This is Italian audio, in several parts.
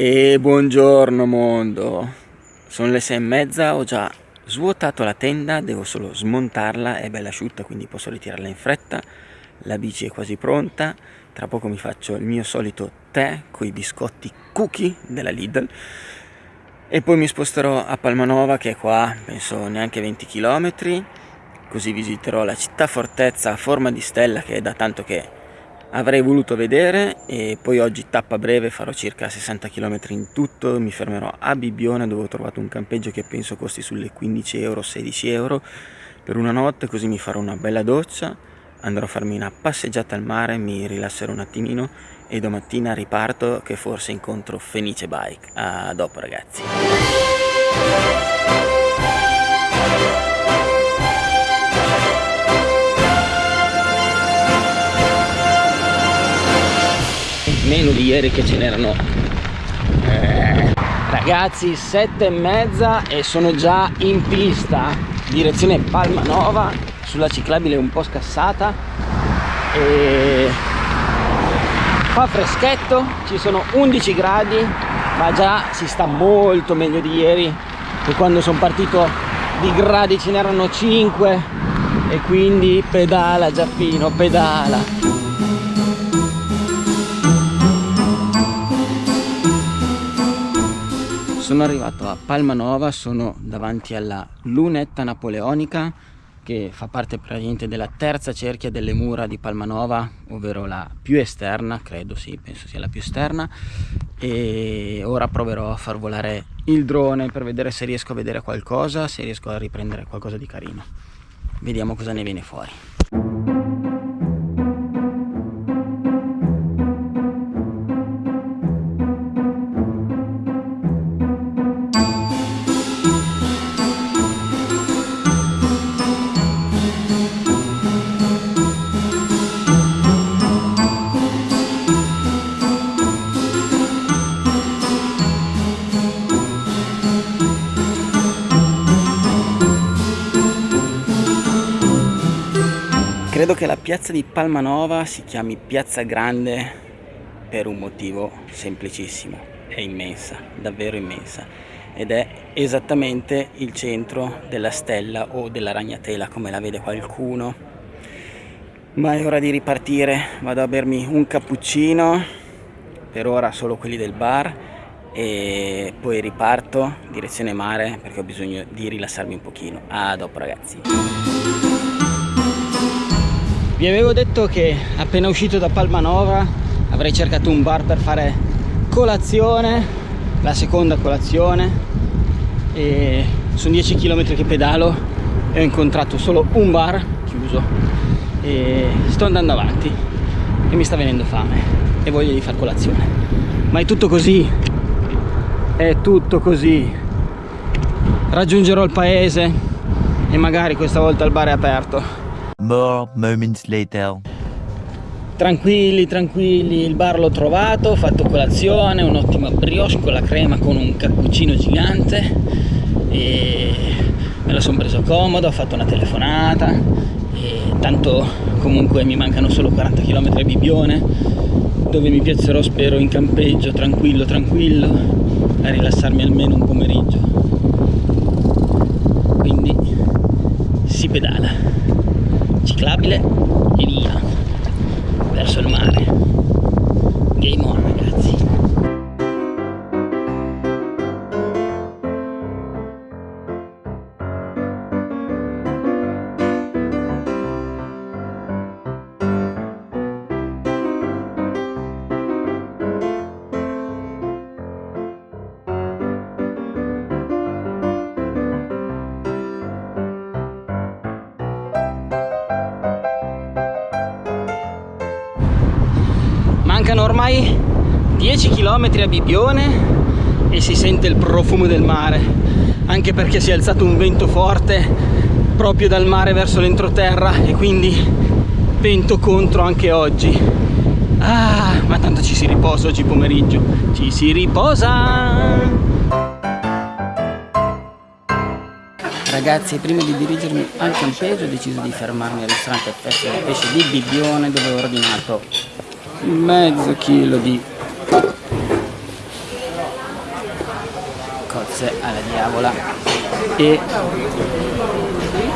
E buongiorno mondo, sono le sei e mezza, ho già svuotato la tenda, devo solo smontarla, è bella asciutta quindi posso ritirarla in fretta, la bici è quasi pronta, tra poco mi faccio il mio solito tè con i biscotti cookie della Lidl. E poi mi sposterò a Palmanova che è qua, penso neanche 20 km, così visiterò la città fortezza a forma di stella che è da tanto che avrei voluto vedere e poi oggi tappa breve farò circa 60 km in tutto mi fermerò a Bibbione dove ho trovato un campeggio che penso costi sulle 15 euro 16 euro per una notte così mi farò una bella doccia andrò a farmi una passeggiata al mare mi rilasserò un attimino e domattina riparto che forse incontro Fenice Bike. A dopo ragazzi meno di ieri che ce n'erano. Eh, ragazzi sette e mezza e sono già in pista. Direzione Palmanova sulla ciclabile un po' scassata. E fa freschetto ci sono 11 gradi ma già si sta molto meglio di ieri che quando sono partito di gradi ce n'erano 5 e quindi pedala Giappino pedala sono arrivato a Palmanova, sono davanti alla lunetta napoleonica che fa parte praticamente della terza cerchia delle mura di Palmanova, ovvero la più esterna, credo sì, penso sia la più esterna e ora proverò a far volare il drone per vedere se riesco a vedere qualcosa, se riesco a riprendere qualcosa di carino. Vediamo cosa ne viene fuori. Credo che la piazza di Palmanova si chiami Piazza Grande per un motivo semplicissimo, è immensa, davvero immensa. Ed è esattamente il centro della stella o della ragnatela come la vede qualcuno. Ma è ora di ripartire, vado a bermi un cappuccino per ora solo quelli del bar e poi riparto direzione mare perché ho bisogno di rilassarmi un pochino. A dopo ragazzi vi avevo detto che appena uscito da Palmanova avrei cercato un bar per fare colazione la seconda colazione e sono 10 km che pedalo e ho incontrato solo un bar chiuso e sto andando avanti e mi sta venendo fame e voglio di far colazione. Ma è tutto così? È tutto così. Raggiungerò il paese e magari questa volta il bar è aperto More moments later. Tranquilli, tranquilli, il bar l'ho trovato, ho fatto colazione, un'ottima brioche con la crema con un cappuccino gigante. E me la sono preso comodo, ho fatto una telefonata. E tanto comunque mi mancano solo 40 km a Bibione dove mi piacerò spero in campeggio, tranquillo, tranquillo a rilassarmi almeno un pomeriggio. Quindi si pedala ciclabile e via verso il mare. Game on ragazzi mancano ormai 10 km a Bibione e si sente il profumo del mare anche perché si è alzato un vento forte proprio dal mare verso l'entroterra e quindi vento contro anche oggi. Ah ma tanto ci si riposa oggi pomeriggio. Ci si riposa! Ragazzi, prima di dirigermi al campeggio ho deciso di fermarmi al ristorante Pesce di Bibione dove ho ordinato mezzo chilo di cozze alla diavola e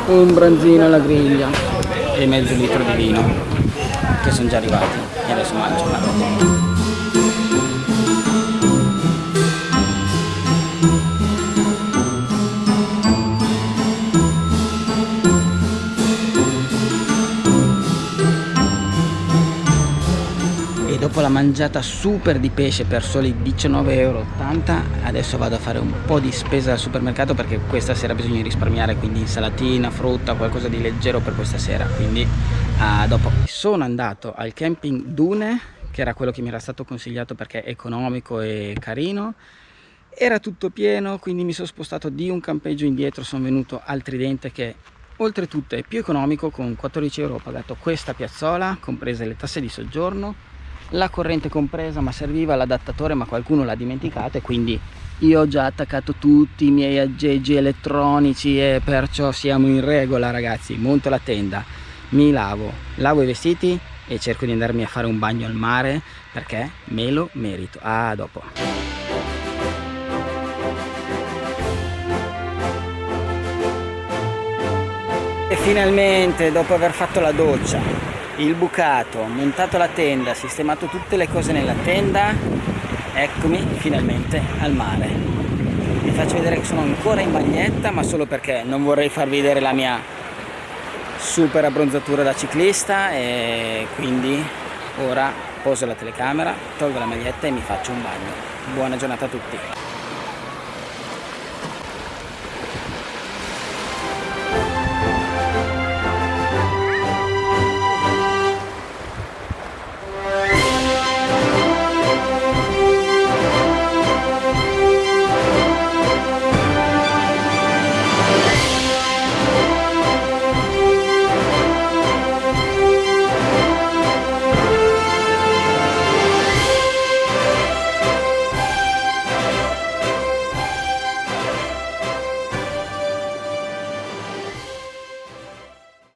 un branzino alla griglia e mezzo litro di vino che sono già arrivati e adesso mangio una cosa. La mangiata super di pesce per soli 19,80 euro adesso vado a fare un po' di spesa al supermercato perché questa sera bisogna risparmiare quindi insalatina, frutta, qualcosa di leggero per questa sera quindi uh, dopo. Sono andato al camping Dune che era quello che mi era stato consigliato perché è economico e carino. Era tutto pieno quindi mi sono spostato di un campeggio indietro sono venuto al Tridente che oltretutto è più economico con 14 euro ho pagato questa piazzola comprese le tasse di soggiorno la corrente compresa ma serviva l'adattatore ma qualcuno l'ha dimenticato e quindi io ho già attaccato tutti i miei aggeggi elettronici e perciò siamo in regola ragazzi. Monto la tenda mi lavo lavo i vestiti e cerco di andarmi a fare un bagno al mare perché me lo merito. A dopo. E finalmente dopo aver fatto la doccia il bucato, montato la tenda, sistemato tutte le cose nella tenda, eccomi finalmente al mare. Vi faccio vedere che sono ancora in bagnetta, ma solo perché non vorrei farvi vedere la mia super abbronzatura da ciclista e quindi ora poso la telecamera, tolgo la maglietta e mi faccio un bagno. Buona giornata a tutti!